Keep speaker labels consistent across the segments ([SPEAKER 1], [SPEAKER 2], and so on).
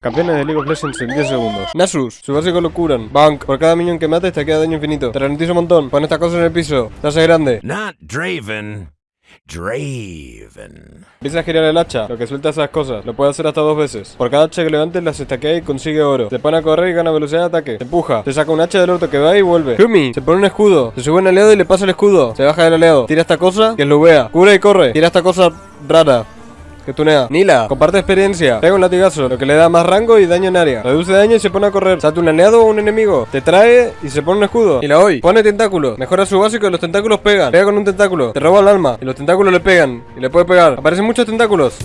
[SPEAKER 1] Campeones de League of Legends en 10 segundos. Nasus, su básico lo curan. Bank, por cada minion que mates te queda daño infinito. Te ralentiza un montón. Pon esta cosa en el piso. Te hace grande.
[SPEAKER 2] Not Draven. Draven.
[SPEAKER 1] Empieza a girar el hacha, lo que suelta esas cosas. Lo puede hacer hasta dos veces. Por cada hacha que levantes, las estaquea y consigue oro. Se pone a correr y gana velocidad de ataque. Te empuja. Se saca un hacha del orto que va y vuelve. Yumi, se pone un escudo. Se sube un aliado y le pasa el escudo. Se baja del aliado. Tira esta cosa, que lo vea. Cura y corre. Tira esta cosa rara. Que tunea. Nila, comparte experiencia. Pega un latigazo, lo que le da más rango y daño en área. Reduce daño y se pone a correr. Salta un aliado o un enemigo. Te trae y se pone un escudo. Y la hoy. Pone tentáculos. Mejora su básico y los tentáculos pegan. Pega con un tentáculo. Te roba el alma. Y los tentáculos le pegan. Y le puede pegar. Aparecen muchos tentáculos.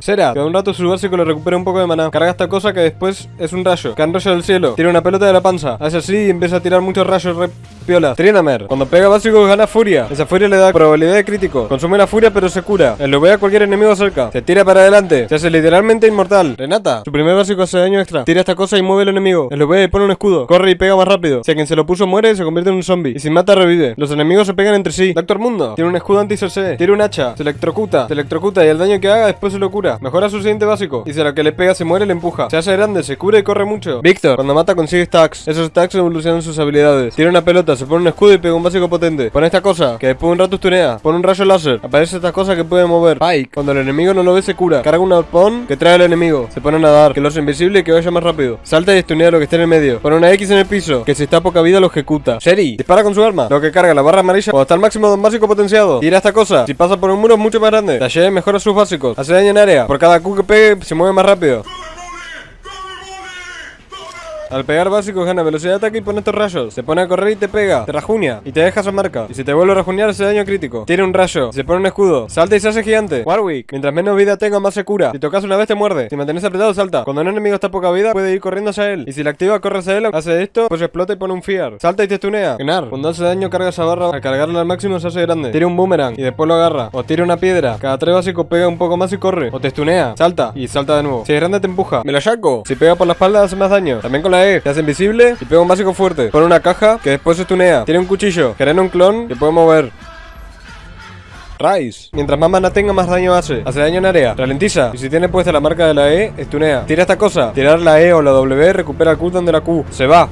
[SPEAKER 1] Sera, que un rato su básico le recupera un poco de maná. Carga esta cosa que después es un rayo. Cae un rayo del cielo. Tira una pelota de la panza. Hace así y empieza a tirar muchos rayos re piola. Trinamer. Cuando pega básico gana furia. Esa furia le da probabilidad de crítico. Consume la furia pero se cura. Lo ve a cualquier enemigo cerca. Se tira para adelante. Se hace literalmente inmortal. Renata. Su primer básico hace daño extra. Tira esta cosa y mueve al enemigo. Lo ve y pone un escudo. Corre y pega más rápido. Si a quien se lo puso muere, se convierte en un zombie. Y si mata, revive. Los enemigos se pegan entre sí. Doctor Mundo. Tiene un escudo anti-CC. Tiene un hacha. Se electrocuta. Se electrocuta y el daño que haga después se lo cura. Mejora su siguiente básico. A la que le pega se muere, le empuja. Se hace grande, se cura y corre mucho. Víctor. Cuando mata consigue stacks. Esos stacks evolucionan sus habilidades. Tiene una pelota, se pone un escudo y pega un básico potente. Pone esta cosa, que después de un rato estunea. Pone un rayo láser. Aparece esta cosa que puede mover. Pike. Cuando el enemigo no lo ve, se cura. Carga un arpón que trae al enemigo. Se pone a nadar, que lo hace invisible y que vaya más rápido. Salta y estunea lo que esté en el medio. Pone una X en el piso, que si está a poca vida lo ejecuta. Sherry. Dispara con su arma. Lo que carga la barra amarilla cuando está al máximo de un básico potenciado. Tira esta cosa. Si pasa por un muro es mucho más grande. Talle mejora sus básicos. Hace daño en área. Por cada Q que pegue, se mueve más rápido. Al pegar básico gana velocidad de ataque y pone estos rayos. Se pone a correr y te pega. Te rajunia y te deja su marca. Y si te vuelve a rajunear hace daño crítico. Tiene un rayo. Se pone un escudo. Salta y se hace gigante. Warwick. Mientras menos vida tenga, más se cura. Si tocas una vez te muerde. Si mantenés apretado, salta. Cuando un enemigo está a poca vida, puede ir corriendo hacia él. Y si la activa, corre hacia él. Hace esto, pues explota y pone un fear. Salta y te stunea. Genar. Cuando hace daño, carga esa barra. Al cargarla al máximo se hace grande. Tira un boomerang y después lo agarra. O tira una piedra. Cada tres básicos pega un poco más y corre. O te stunea. Salta y salta de nuevo. Si es grande, te empuja. Me lo saco. Si pega por la espalda, hace más daño. También con la E. Te hace invisible y pega un básico fuerte. Pone una caja que después se tunea. Tiene un cuchillo. Genera un clon que puede mover. Rice. Mientras más mana tenga, más daño hace. Hace daño en área. Ralentiza. Y si tiene puesta la marca de la E, estunea. Tira esta cosa. Tirar la E o la W recupera el cooldown de la Q. Se va.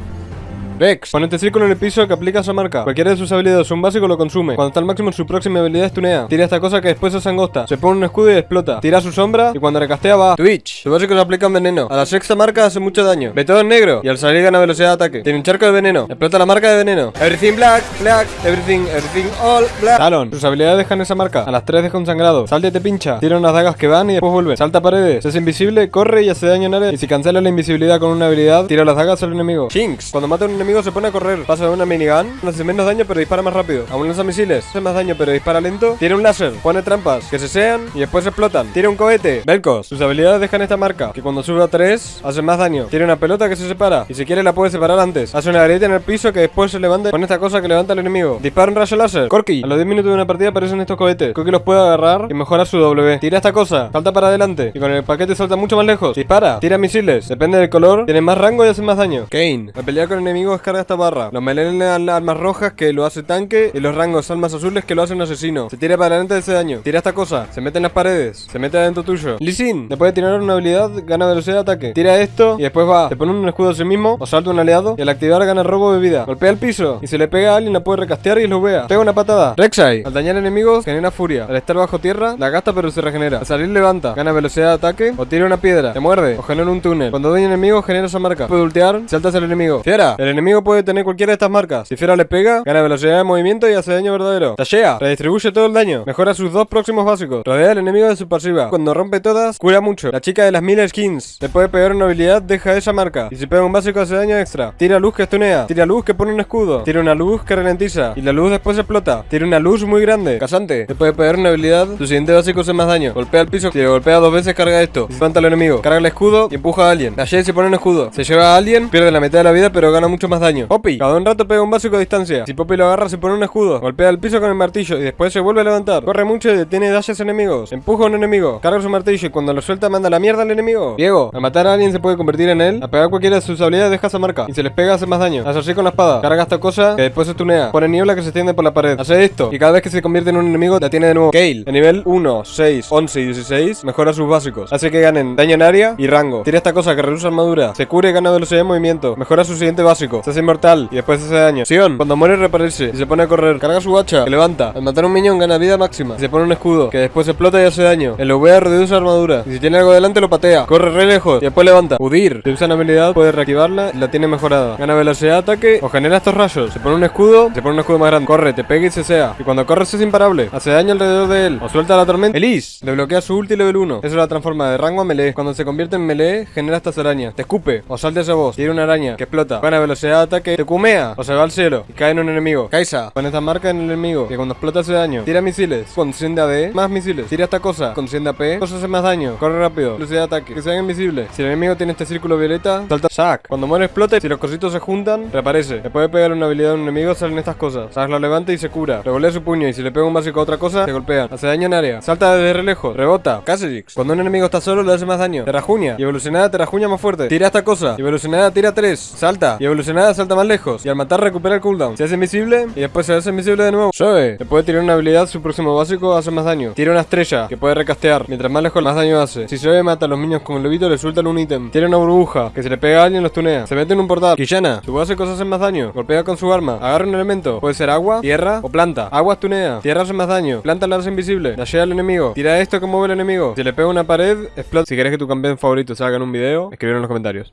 [SPEAKER 1] Vex. Pone este círculo en el piso que aplica esa marca. Cualquiera de sus habilidades un básico lo consume. Cuando está al máximo su próxima habilidad estunea. Tira esta cosa que después se angosta. Se pone un escudo y explota. Tira su sombra y cuando recastea va. Twitch. Su básico le aplica un veneno. A la sexta marca hace mucho daño. Ve todo en negro. Y al salir gana velocidad de ataque. Tiene un charco de veneno. Explota la marca de veneno. Everything black, black, everything, everything all black. Talon. Sus habilidades dejan esa marca. A las 3 deja un sangrado. Salta y te pincha. Tira unas dagas que van y después vuelve. Salta paredes. Se hace invisible, corre y hace daño en área. Y si cancela la invisibilidad con una habilidad, tira las dagas al enemigo. Jinx. Cuando mata a un enemigo se pone a correr. Pasa una minigun, hace menos daño pero dispara más rápido. Aún lanza misiles, hace más daño pero dispara lento. Tiene un láser, pone trampas que se sean y después explotan. Tiene un cohete, Velcos. Sus habilidades dejan esta marca, que cuando sube a 3 hace más daño. Tiene una pelota que se separa y si quiere la puede separar antes. Hace una grieta en el piso que después se levanta con esta cosa que levanta al enemigo. Dispara un rayo láser. Corky, a los 10 minutos de una partida aparecen estos cohetes. Corky los puede agarrar y mejora su W. Tira esta cosa, salta para adelante y con el paquete salta mucho más lejos. Dispara, tira misiles, depende del color, tiene más rango y hace más daño. Kane, al pelear con enemigos carga esta barra. Los melenes armas rojas que lo hace tanque y los rangos almas azules que lo hacen asesino. Se tira para adelante de ese daño. Tira esta cosa, se mete en las paredes, se mete adentro tuyo. Lisin, le puede tirar una habilidad, gana velocidad de ataque. Tira esto y después va. Se pone un escudo a sí mismo o salta un aliado y al activar gana robo de vida. Golpea el piso y si le pega a alguien la puede recastear y lo vea. Pega una patada. Rek'Sai, al dañar enemigos genera furia. Al estar bajo tierra, la gasta pero se regenera. Al salir levanta, gana velocidad de ataque o tira una piedra. Te muerde o genera un túnel. Cuando daña enemigo genera esa marca. Puede ultear, saltas al enemigo. Fiera, el enemigo puede tener cualquiera de estas marcas. Si Fiera le pega, gana velocidad de movimiento y hace daño verdadero. Tashea, redistribuye todo el daño. Mejora sus dos próximos básicos. Rodea al enemigo de su pasiva. Cuando rompe todas, cura mucho. La chica de las mil skins. Le puede pegar una habilidad, deja esa marca. Y si pega un básico hace daño extra. Tira luz que estunea. Tira luz que pone un escudo. Tira una luz que ralentiza. Y la luz después explota. Tira una luz muy grande. Casante. Le puede pegar una habilidad. Su siguiente básico hace más daño. Golpea al piso. Si le golpea dos veces, carga esto. Levanta al enemigo. Carga el escudo y empuja a alguien. La se pone un escudo. Se lleva a alguien, pierde la mitad de la vida, pero gana mucho más más daño. Poppy, cada un rato pega un básico a distancia. Si Poppy lo agarra, se pone un escudo. Golpea el piso con el martillo y después se vuelve a levantar. Corre mucho y detiene dashes enemigos. Empuja a un enemigo. Carga su martillo y cuando lo suelta, manda la mierda al enemigo. Diego, al matar a alguien se puede convertir en él. A pegar cualquiera de sus habilidades, deja esa marca. Y se les pega, hace más daño. Hace así con la espada. Carga esta cosa que después se tunea. Pone niebla que se extiende por la pared. Hace esto. Y cada vez que se convierte en un enemigo, la tiene de nuevo. Kale, en nivel 1, 6, 11 y 16, mejora sus básicos. Hace que ganen daño en área y rango. Tira esta cosa que reduce armadura. Se cura y gana velocidad de movimiento. Mejora su siguiente básico. Se inmortal y después hace daño. Sion, cuando muere reaparece y se pone a correr. Carga su hacha, levanta. Al matar a un minion gana vida máxima. Y se pone un escudo, que después explota y hace daño. El V reduce armadura. Y si tiene algo delante lo patea. Corre re lejos y después levanta. Udir. Si usa una habilidad puede reactivarla y la tiene mejorada. Gana velocidad de ataque o genera estos rayos. Se pone un escudo, se pone un escudo más grande. Corre, te pega y se sea. Y cuando corres es imparable. Hace daño alrededor de él. O suelta la tormenta. Elise. Le bloquea su ulti level 1. Eso la transforma de rango a melee. Cuando se convierte en melee, genera estas arañas. Te escupe. O salta esa voz. Tiene una araña que explota. Gana velocidad de ataque. Te kumea. O se va al cielo. Y cae en un enemigo. Kaisa. Pone esta marca en el enemigo. Que cuando explota hace daño. Tira misiles. Consiende AD. Más misiles. Tira esta cosa. Consiende AP. Cosa hace más daño. Corre rápido. Velocidad de ataque. Que sean invisibles. Si el enemigo tiene este círculo violeta, salta. Sac. Cuando muere explota. Si los cositos se juntan, reaparece. Le puede pegar una habilidad a un enemigo, salen estas cosas. Sac lo levanta y se cura. Revolea su puño. Y si le pega un básico a otra cosa, se golpean. Hace daño en área. Salta desde re lejos. Rebota. Caserix. Cuando un enemigo está solo, le hace más daño. Terrajuña. Y evolucionada, terrajuña más fuerte. Tira esta cosa. Y evolucionada, tira 3. Salta. Y evolucionada, salta más lejos. Y al matar, recupera el cooldown. Se hace invisible. Y después se hace invisible de nuevo. Zoe. Le puede tirar una habilidad, su próximo básico hace más daño. Tira una estrella. Que puede recastear. Mientras más lejos, más daño hace. Si Zoe mata a los niños con el lobito, le sueltan un ítem. Tira una burbuja. Que se le pega a alguien, los tunea. Se mete en un portal. Quillana. Su básico hace más daño. Golpea con su arma. Agarra un elemento. Puede ser agua, tierra o planta. Agua tunea. Tierra hace más daño. Planta la hace invisible. Dashea al enemigo. Tira esto que mueve el enemigo. Si le pega una pared, explota. Si querés que tu campeón favorito salga en un video, escribir en los comentarios.